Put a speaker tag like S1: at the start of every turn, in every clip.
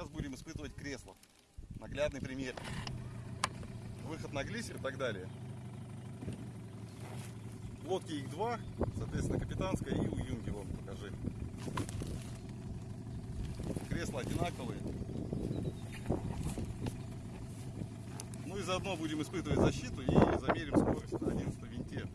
S1: Сейчас будем испытывать кресло. Наглядный пример. Выход на глиссер и так далее. Лодки их два, соответственно, капитанская и у Юнги, вон, покажи. Кресла одинаковые. Ну и заодно будем испытывать защиту и замерим скорость на 11 винте.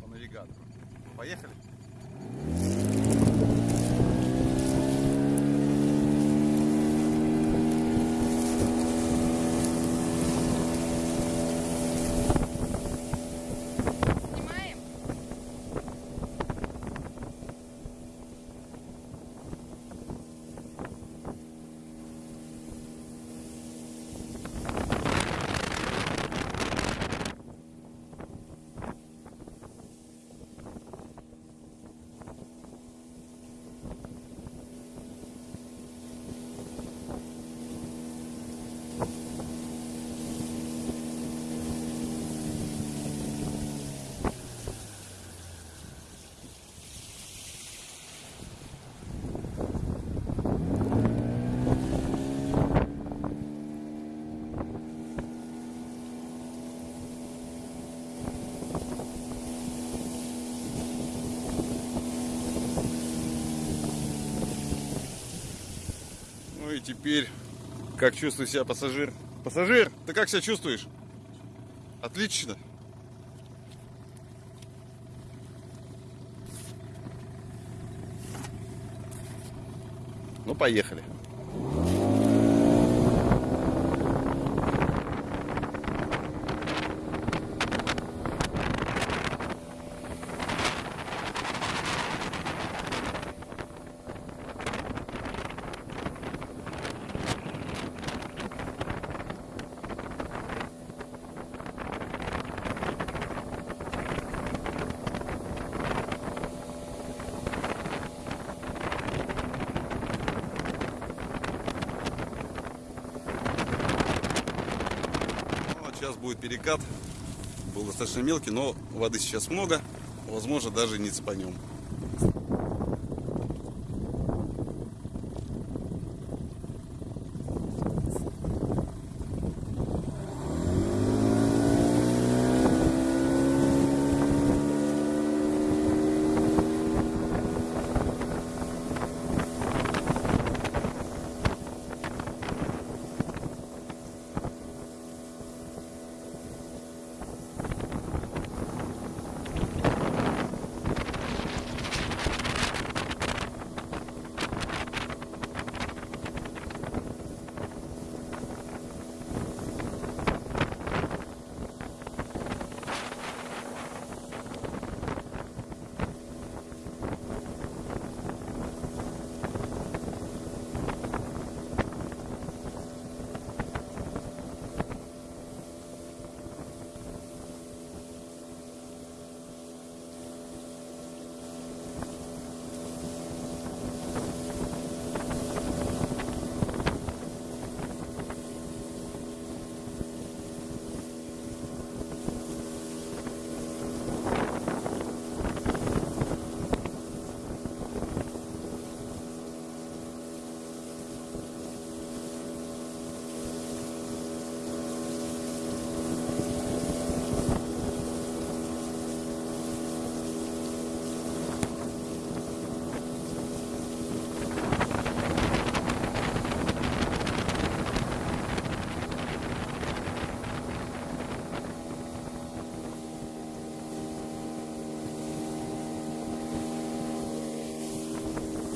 S1: По навигатору. Поехали! И теперь, как чувствует себя пассажир? Пассажир, ты как себя чувствуешь? Отлично. Ну, поехали. Ну, вот сейчас будет перекат. Был достаточно мелкий, но воды сейчас много. Возможно, даже не цепанем.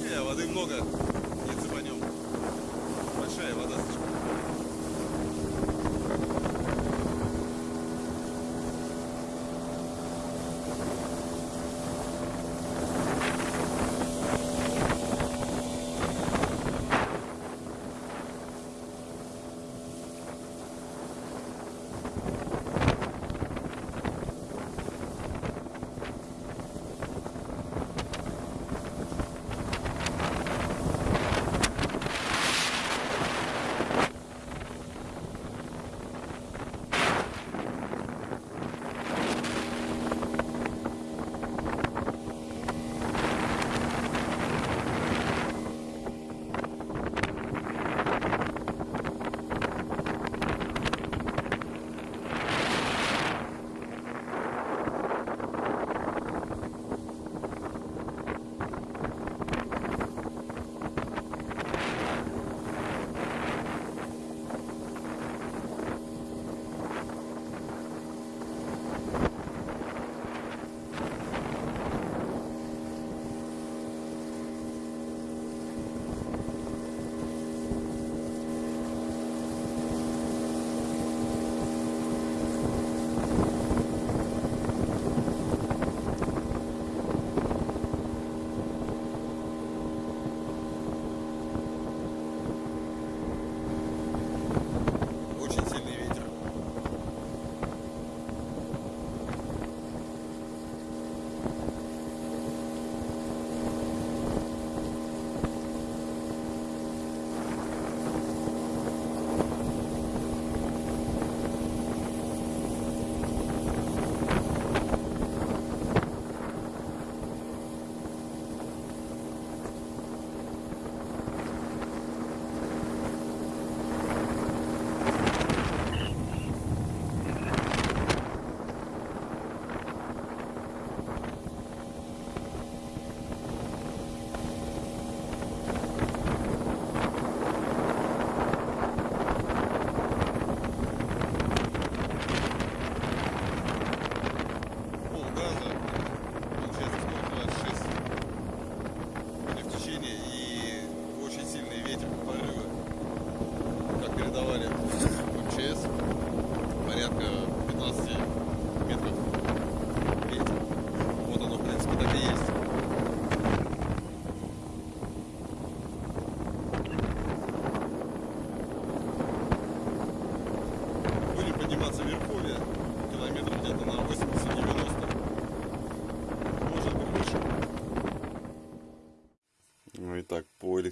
S1: Не, воды много,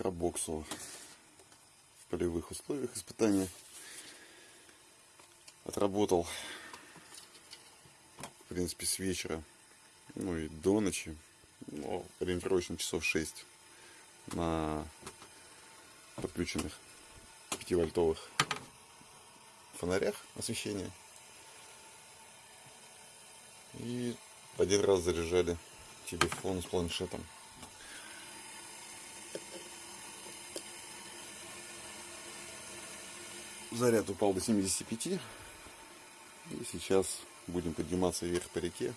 S1: электробоксу в полевых условиях испытания отработал, в принципе, с вечера, ну и до ночи, ну, ориентировочно часов 6 на подключенных 5-вольтовых фонарях освещения. И один раз заряжали телефон с планшетом. Заряд упал до 75. И сейчас будем подниматься вверх по реке.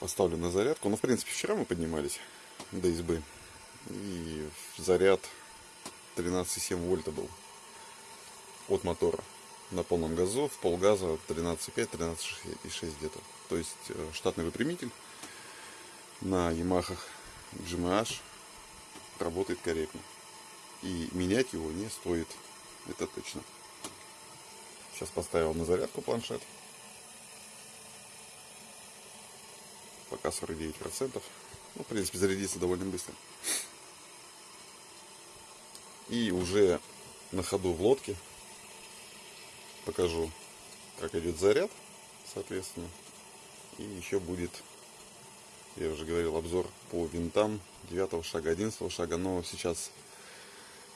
S1: Поставлю на зарядку. Ну, в принципе, вчера мы поднимались до избы. И заряд 13,7 вольта был от мотора на полном газу, в полгаза 13,5, 13,6 где-то. То есть э, штатный выпрямитель на Ямахах GMH работает корректно. И менять его не стоит, это точно. Сейчас поставил на зарядку планшет. Пока 49%. Ну, в принципе, зарядится довольно быстро. И уже на ходу в лодке покажу, как идет заряд, соответственно. И еще будет, я уже говорил, обзор по винтам 9 шага, 11 шага. Но сейчас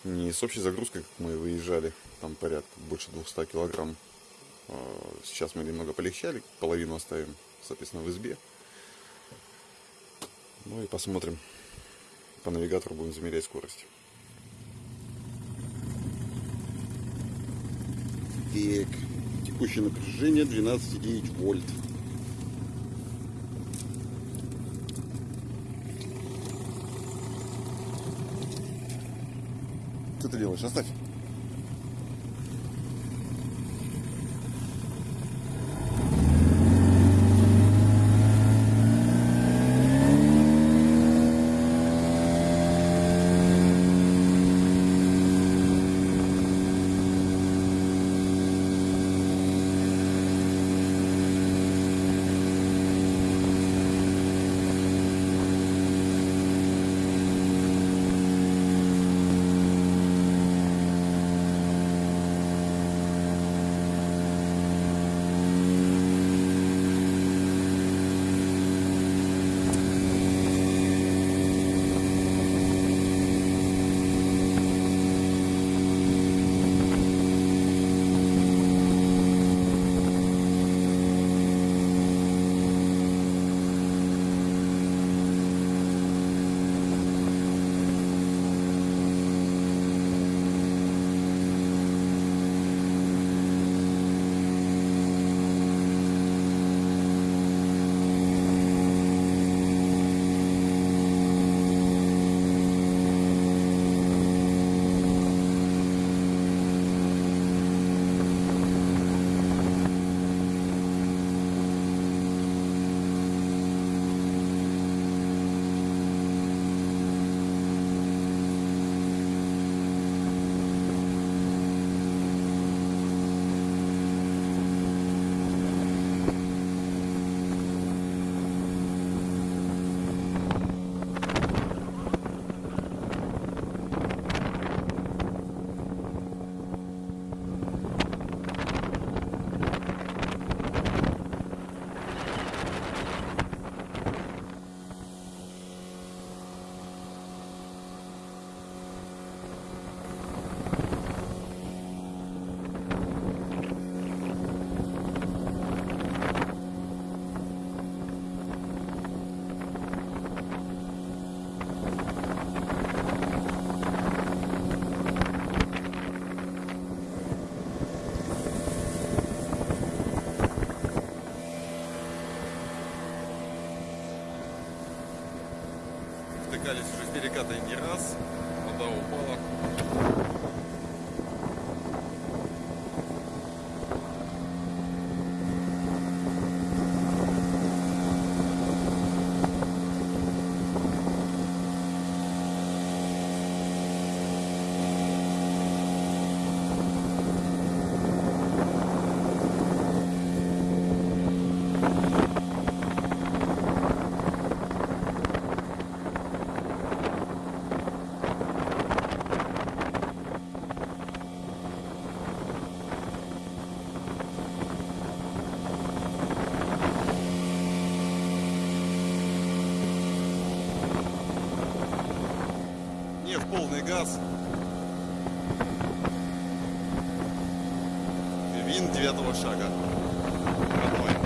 S1: не с общей загрузкой, как мы выезжали, там порядка больше 200 килограмм. А, сейчас мы немного полегчали, половину оставим, соответственно, в избе. Ну и посмотрим. По навигатору будем замерять скорость. Так, текущее напряжение 12,9 вольт. Ты делаешь? Оставь. Втыкались уже с переката полный газ. Вин девятого шага. Родной.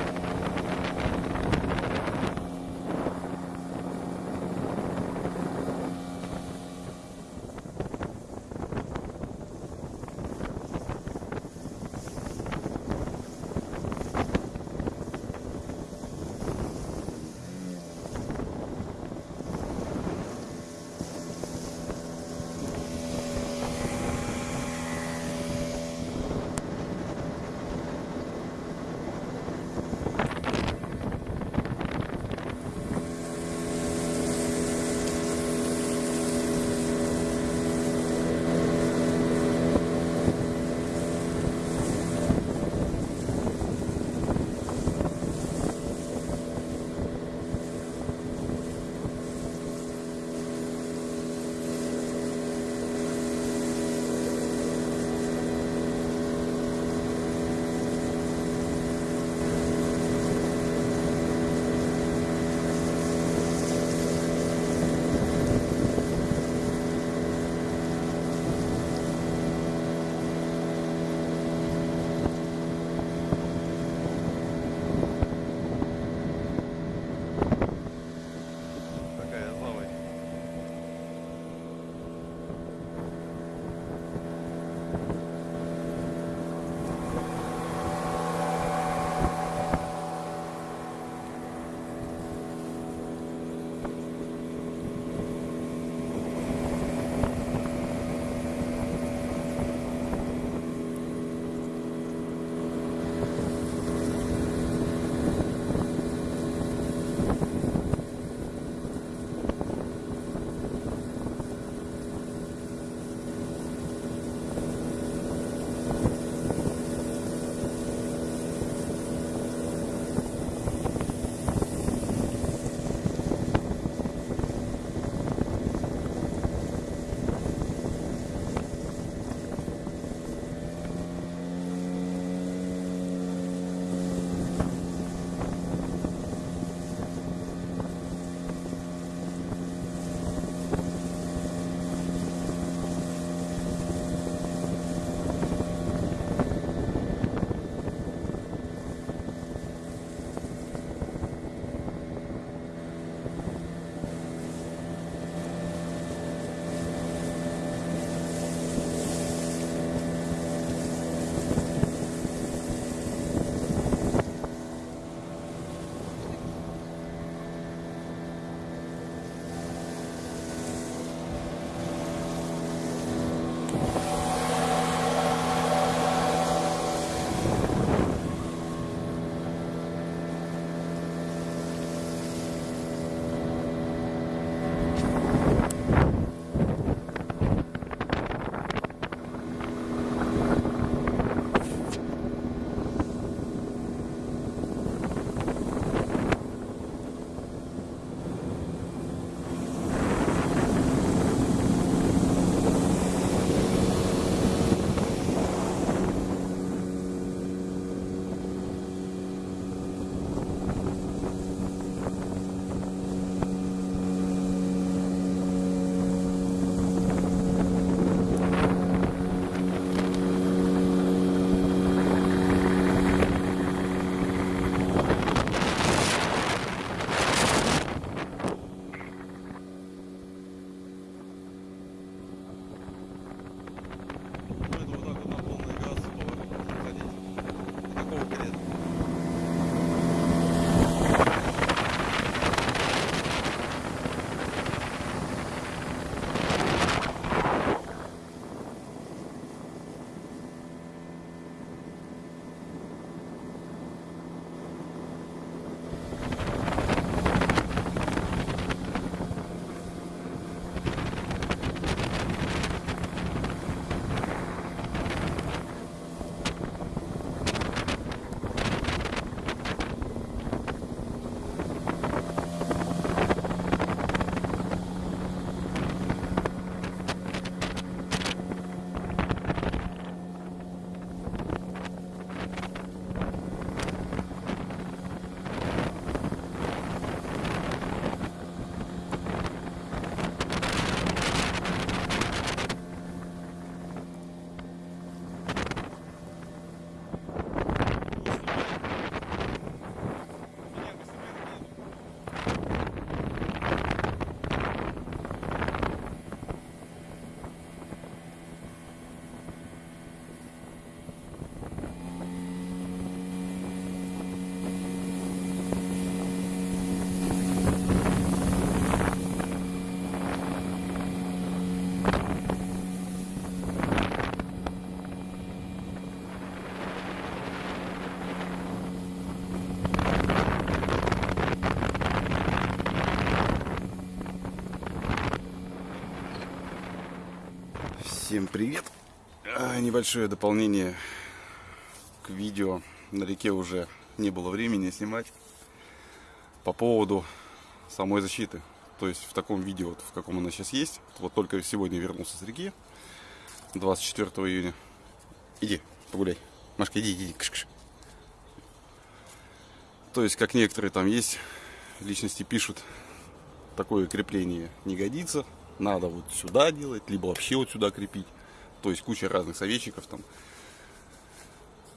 S1: Всем привет! А, Небольшое дополнение к видео. На реке уже не было времени снимать. По поводу самой защиты. То есть в таком видео, вот, в каком она сейчас есть. Вот только сегодня вернулся с реки. 24 июня. Иди, погуляй. Машка, иди, иди. Кш -кш. То есть, как некоторые там есть, личности пишут, такое крепление не годится. Надо вот сюда делать, либо вообще вот сюда крепить. То есть куча разных советчиков там.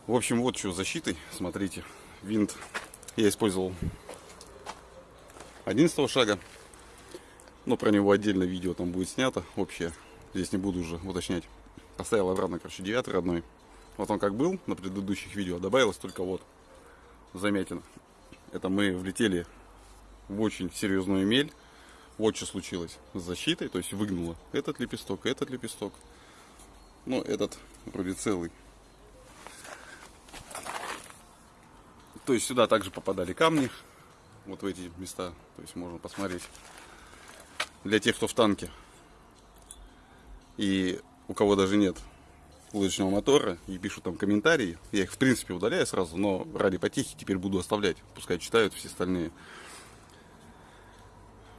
S1: В общем, вот что с защитой. Смотрите, винт я использовал 11 шага. Но про него отдельно видео там будет снято. Вообще, здесь не буду уже уточнять. Поставил обратно, короче, 9 родной. Вот он как был на предыдущих видео. Добавилось только вот замятина. Это мы влетели в очень серьезную мель. Вот что случилось с защитой. То есть выгнуло этот лепесток, этот лепесток. Ну, этот вроде целый. То есть сюда также попадали камни. Вот в эти места. То есть можно посмотреть. Для тех, кто в танке. И у кого даже нет лодочного мотора и пишут там комментарии. Я их в принципе удаляю сразу, но ради потехи теперь буду оставлять. Пускай читают все остальные.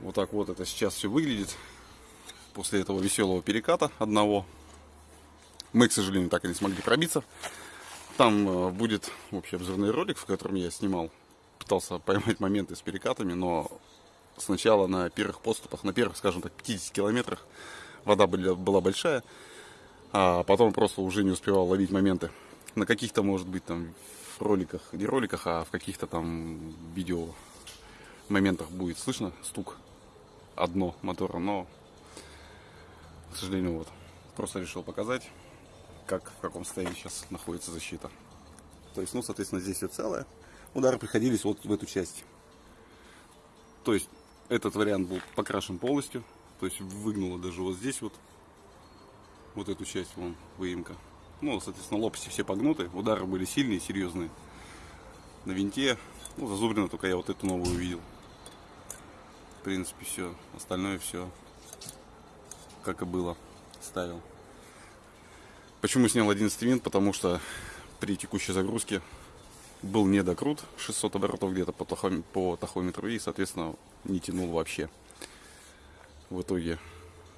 S1: Вот так вот это сейчас все выглядит. После этого веселого переката одного. Мы, к сожалению, так и не смогли пробиться. Там э, будет общий обзорный ролик, в котором я снимал. Пытался поймать моменты с перекатами, но сначала на первых поступах, на первых, скажем так, 50 километрах вода была большая а потом просто уже не успевал ловить моменты. На каких-то, может быть, там роликах, не роликах, а в каких-то там видео моментах будет слышно стук одно мотора, но, к сожалению, вот, просто решил показать, как, в каком состоянии сейчас находится защита. То есть, ну, соответственно, здесь все целое. Удары приходились вот в эту часть. То есть, этот вариант был покрашен полностью. То есть, выгнуло даже вот здесь вот вот эту часть, вон, выемка. Ну, соответственно, лопасти все погнуты, удары были сильные, серьезные. На винте, ну, зазубрено только я вот эту новую увидел. В принципе, все. Остальное все, как и было, ставил. Почему снял 11 винт? Потому что при текущей загрузке был недокрут 600 оборотов где-то по, тахом, по тахометру и, соответственно, не тянул вообще. В итоге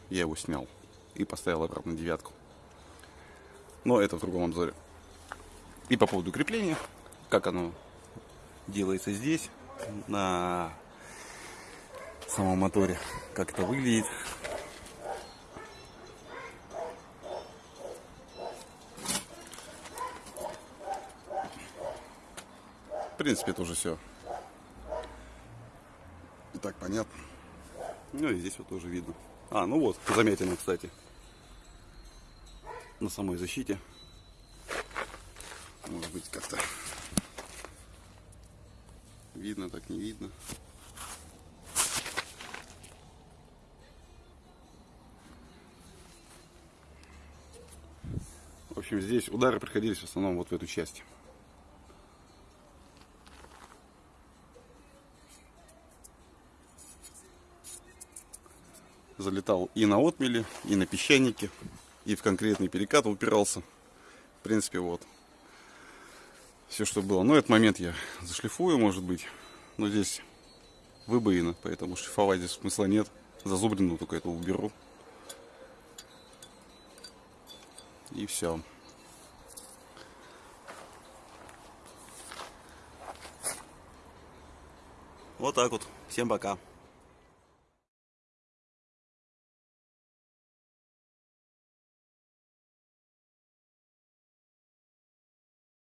S1: я его снял и поставил обратно девятку. Но это в другом обзоре. И по поводу крепления, как оно делается здесь, на самом моторе, как это выглядит. В принципе, это уже все. И так понятно. Ну и здесь вот тоже видно. А, ну вот, заметено, кстати. На самой защите. Может быть, как-то видно, так не видно. Общем, здесь удары приходились в основном вот в эту часть. залетал и на отмели, и на песчанике, и в конкретный перекат упирался. В принципе, вот. Все, что было. Но этот момент я зашлифую, может быть. Но здесь выбоина, поэтому шлифовать здесь смысла нет. Зазубрину только это уберу. И все. Вот так вот. Всем пока.